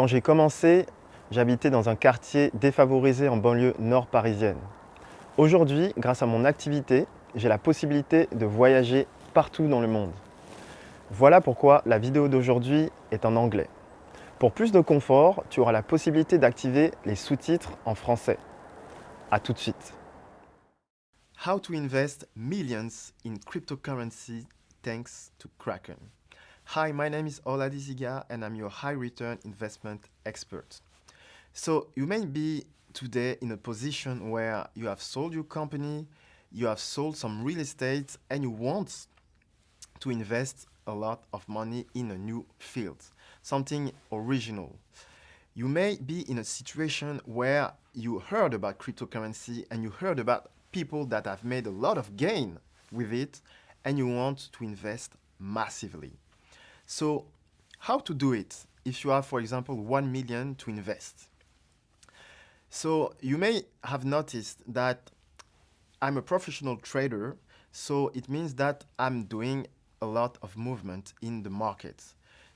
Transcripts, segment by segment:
Quand j'ai commencé, j'habitais dans un quartier défavorisé en banlieue nord parisienne. Aujourd'hui, grâce à mon activité, j'ai la possibilité de voyager partout dans le monde. Voilà pourquoi la vidéo d'aujourd'hui est en anglais. Pour plus de confort, tu auras la possibilité d'activer les sous-titres en français. A tout de suite. How to invest millions in cryptocurrency thanks to Kraken. Hi, my name is Ola Diziga and I'm your high return investment expert. So you may be today in a position where you have sold your company, you have sold some real estate and you want to invest a lot of money in a new field, something original. You may be in a situation where you heard about cryptocurrency and you heard about people that have made a lot of gain with it and you want to invest massively. So how to do it if you have, for example, 1 million to invest? So you may have noticed that I'm a professional trader, so it means that I'm doing a lot of movement in the market.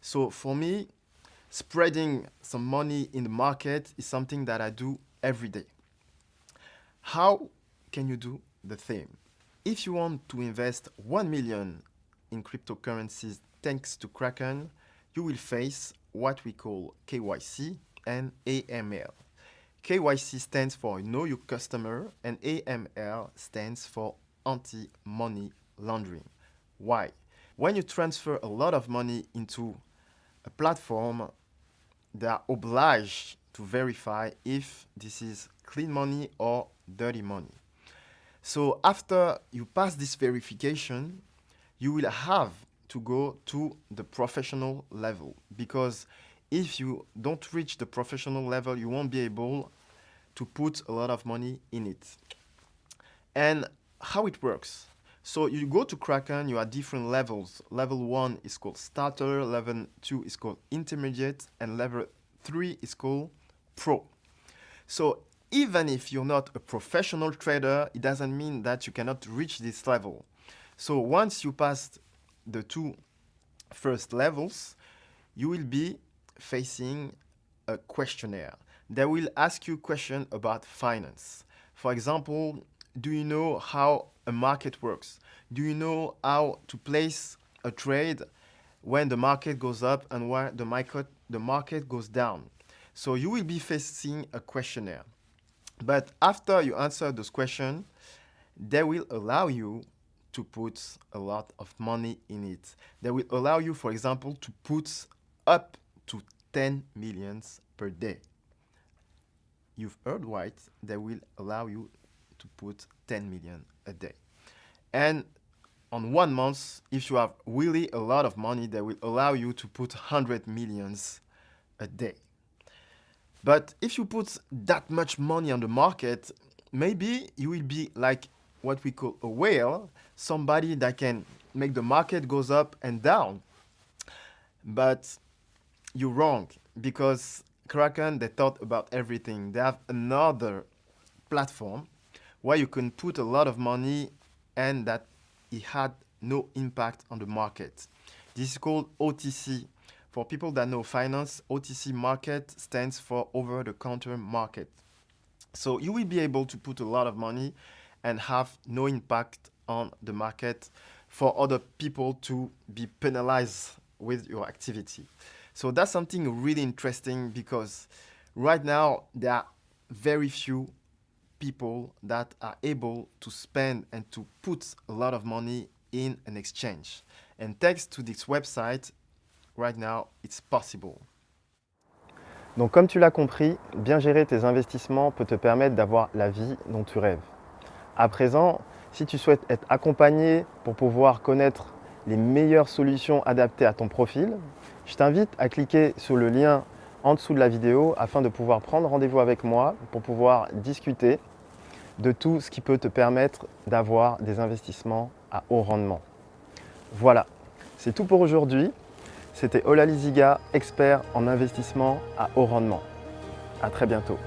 So for me, spreading some money in the market is something that I do every day. How can you do the same? If you want to invest 1 million in cryptocurrencies thanks to Kraken, you will face what we call KYC and AML. KYC stands for Know Your Customer and AML stands for Anti-Money Laundering. Why? When you transfer a lot of money into a platform, they are obliged to verify if this is clean money or dirty money. So after you pass this verification, you will have to go to the professional level because if you don't reach the professional level, you won't be able to put a lot of money in it. And how it works. So you go to Kraken, you have different levels. Level 1 is called starter, level 2 is called intermediate, and level 3 is called pro. So even if you're not a professional trader, it doesn't mean that you cannot reach this level. So once you pass the two first levels, you will be facing a questionnaire. They will ask you questions about finance. For example, do you know how a market works? Do you know how to place a trade when the market goes up and when the market, the market goes down? So you will be facing a questionnaire. But after you answer those questions, they will allow you to put a lot of money in it. They will allow you, for example, to put up to 10 millions per day. You've heard right, they will allow you to put 10 million a day. And on one month, if you have really a lot of money, they will allow you to put 100 millions a day. But if you put that much money on the market, maybe you will be like what we call a whale, somebody that can make the market goes up and down. But you're wrong because Kraken, they thought about everything. They have another platform where you can put a lot of money and that it had no impact on the market. This is called OTC. For people that know finance, OTC market stands for over-the-counter market. So you will be able to put a lot of money and have no impact on the market for other people to be penalized with your activity. So that's something really interesting because right now there are very few people that are able to spend and to put a lot of money in an exchange. And thanks to this website, right now, it's possible. Donc comme tu l'as compris, bien gérer tes investissements peut te permettre d'avoir la vie dont tu rêves. À présent, si tu souhaites être accompagné pour pouvoir connaître les meilleures solutions adaptées à ton profil, je t'invite à cliquer sur le lien en dessous de la vidéo afin de pouvoir prendre rendez-vous avec moi pour pouvoir discuter de tout ce qui peut te permettre d'avoir des investissements à haut rendement. Voilà, c'est tout pour aujourd'hui. C'était Ola Liziga, expert en investissement à haut rendement. À très bientôt.